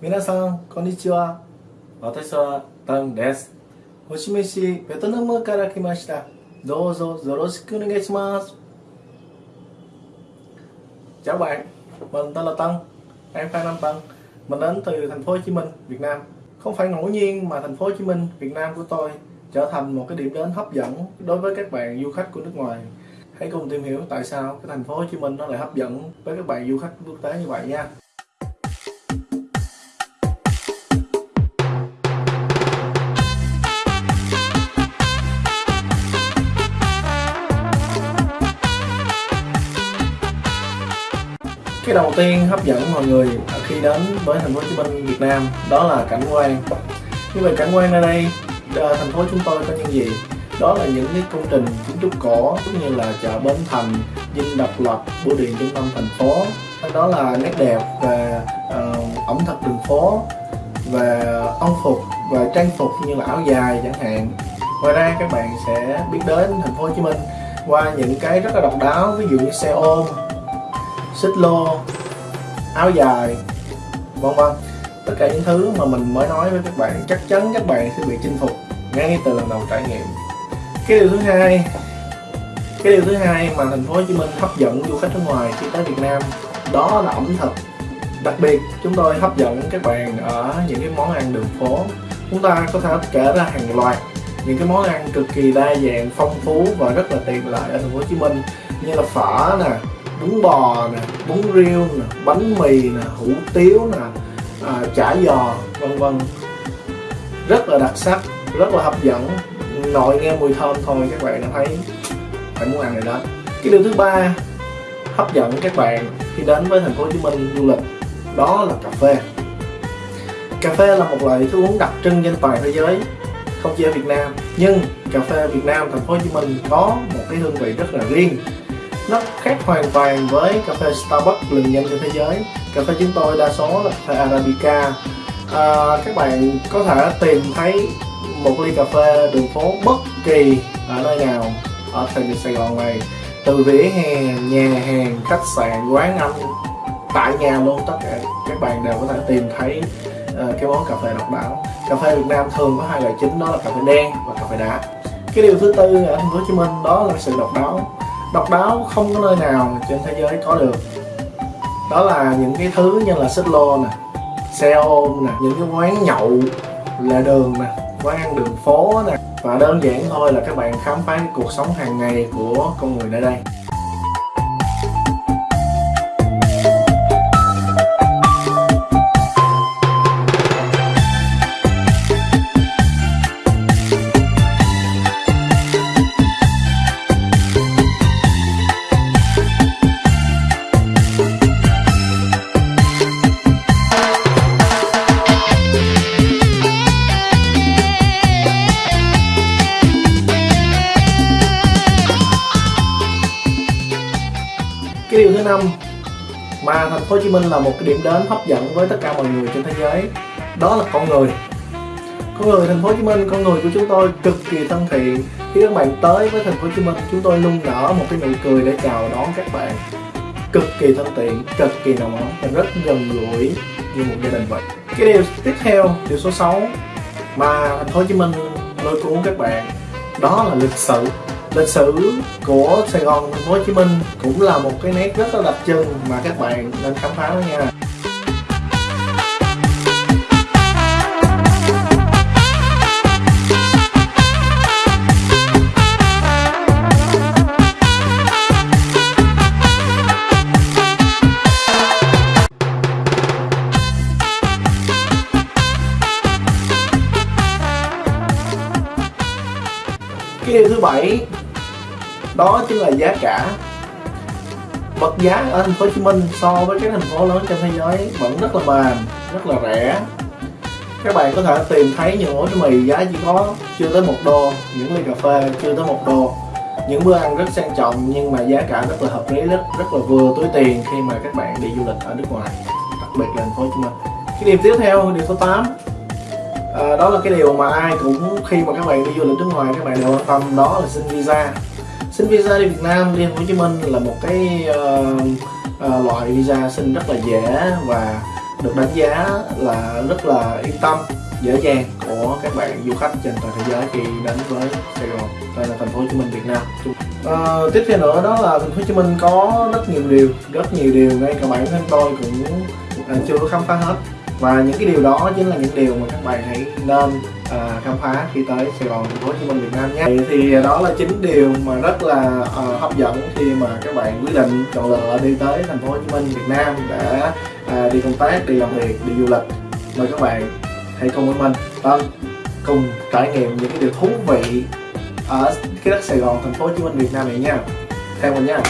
皆さん、こんにちは。私はタンです。星飯ベトナムから来ました。どうぞよろしくお願いします。Chào bạn, mình tên là Tân, em Phan Nam Tân. Mình đến từ thành phố Hồ Chí Minh, Việt Nam. Không phải ngẫu nhiên mà thành phố Hồ Chí Minh, Việt Nam của tôi trở thành một cái điểm đến hấp dẫn đối với các bạn du khách của nước ngoài. Hãy cùng tìm hiểu tại sao cái thành phố Hồ Chí Minh nó lại hấp dẫn với các bạn du khách quốc tế như vậy nha. Cái đầu tiên hấp dẫn mọi người khi đến với thành phố Hồ Chí Minh Việt Nam đó là cảnh quan. Như vậy cảnh quan ở đây ờ, thành phố chúng tôi có những gì? Đó là những cái công trình kiến trúc cổ cũng như là chợ Bến Thành Dinh Độc Lập Bưu điện trung tâm thành phố. Đó là nét đẹp về uh, ẩm thực đường phố về ông phục và trang phục như là áo dài chẳng hạn. Ngoài ra các bạn sẽ biết đến thành phố Hồ Chí Minh qua những cái rất là độc đáo ví dụ như xe ôm xích lô, áo dài, vân vân. Tất cả những thứ mà mình mới nói với các bạn, chắc chắn các bạn sẽ bị chinh phục ngay từ lần đầu trải nghiệm. Cái điều thứ hai, cái điều thứ hai mà thành phố Hồ Chí Minh hấp dẫn du khách nước ngoài khi tới Việt Nam, đó là ẩm thực. Đặc biệt, chúng tôi hấp dẫn các bạn ở những cái món ăn đường phố. Chúng ta có thể kể ra hàng loạt những cái món ăn cực kỳ đa dạng, phong phú và rất là tiện lợi ở thành phố Hồ Chí Minh, như là phở nè bún bò nè bún riêu nè bánh mì nè hủ tiếu nè à, chả giò vân vân. Rất là đặc sắc rất là hấp dẫn. Nội nghe mùi thơm thôi các bạn đã thấy phải muốn ăn rồi đó. Cái điều thứ ba hấp dẫn các bạn khi đến với thành phố Hồ Chí Minh du lịch đó là cà phê. Cà phê là một loại thức uống đặc trưng trên toàn thế giới không chỉ ở Việt Nam. Nhưng cà phê Việt Nam thành phố Hồ Chí Minh có một cái hương vị rất là riêng nó khác hoàn toàn với cà phê Starbucks lừng danh trên thế giới. Cà phê chúng tôi đa số là cà phê Arabica. À, các bạn có thể tìm thấy một ly cà phê đường phố bất kỳ ở nơi nào ở thành Sài Gòn này. Từ vỉa hè, nhà hàng, khách sạn, quán ăn tại nhà luôn tất cả các bạn đều có thể tìm thấy uh, cái món cà phê độc đáo. Cà phê Việt Nam thường có hai loại chính đó là cà phê đen và cà phê đá. Cái điều thứ tư ở thành phố Hồ Chí Minh đó là sự độc đáo độc đáo không có nơi nào trên thế giới có được. Đó là những cái thứ như là xích lô nè, xe ôm nè, những cái quán nhậu lề đường nè, quán ăn đường phố nè. Và đơn giản thôi là các bạn khám phá cái cuộc sống hàng ngày của con người nơi đây. Cái điều thứ năm. Mà thành phố Hồ Chí Minh là một cái điểm đến hấp dẫn với tất cả mọi người trên thế giới. Đó là con người. Con người thành phố Hồ Chí Minh, con người của chúng tôi cực kỳ thân thiện. Khi các bạn tới với thành phố Hồ Chí Minh, chúng tôi luôn nở một cái nụ cười để chào đón các bạn. Cực kỳ thân thiện, cực kỳ nồng ấm và rất gần gũi như một gia đình vậy. Cái điều tiếp theo, điều số 6 mà thành phố Hồ Chí Minh lôi cuốn các bạn, đó là lịch sử lịch sử của Sài Gòn thành phố Hồ Chí Minh cũng là một cái nét rất là đặc trưng mà các bạn nên khám phá đó nha. Cái điều thứ bảy, đó chính là giá cả. Vật giá ở thành phố Hồ Chí Minh so với các thành phố lớn trên thế giới vẫn rất là mềm rất là rẻ. Các bạn có thể tìm thấy những ổ mì giá chỉ có chưa tới một đô, những ly cà phê chưa tới một đô. Những bữa ăn rất sang trọng nhưng mà giá cả rất là hợp lý, rất rất là vừa túi tiền khi mà các bạn đi du lịch ở nước ngoài, đặc biệt là thành phố Hồ Chí Minh. Cái điểm tiếp theo điều số 8 à, đó là cái điều mà ai cũng khi mà các bạn đi du lịch nước ngoài các bạn đều quan tâm đó là xin visa. Xin visa đi Việt Nam đi Hồ Chí Minh là một cái uh, uh, loại visa xin rất là dễ và được đánh giá là rất là yên tâm dễ dàng của các bạn du khách trên toàn thế giới khi đến với Sài Gòn đây là thành phố Hồ Chí Minh Việt Nam. À, tiếp theo nữa đó là thành phố Hồ Chí Minh có rất nhiều điều rất nhiều điều. Ngay cả bản thân tôi cũng chưa chưa khám phá hết và những cái điều đó chính là những điều mà các bạn hãy nên à, khám phá khi tới Sài Gòn thành phố Hồ Chí Minh Việt Nam nhé. Thì, thì đó là chính điều mà rất là à, hấp dẫn khi mà các bạn quyết định chọn lựa đi tới thành phố Hồ Chí Minh Việt Nam để à, đi công tác đi làm việc đi du lịch. Mời các bạn hãy cùng với mình Tân cùng trải nghiệm những cái điều thú vị ở cái đất Sài Gòn thành phố Hồ Chí Minh Việt Nam này nha. Theo mình nha.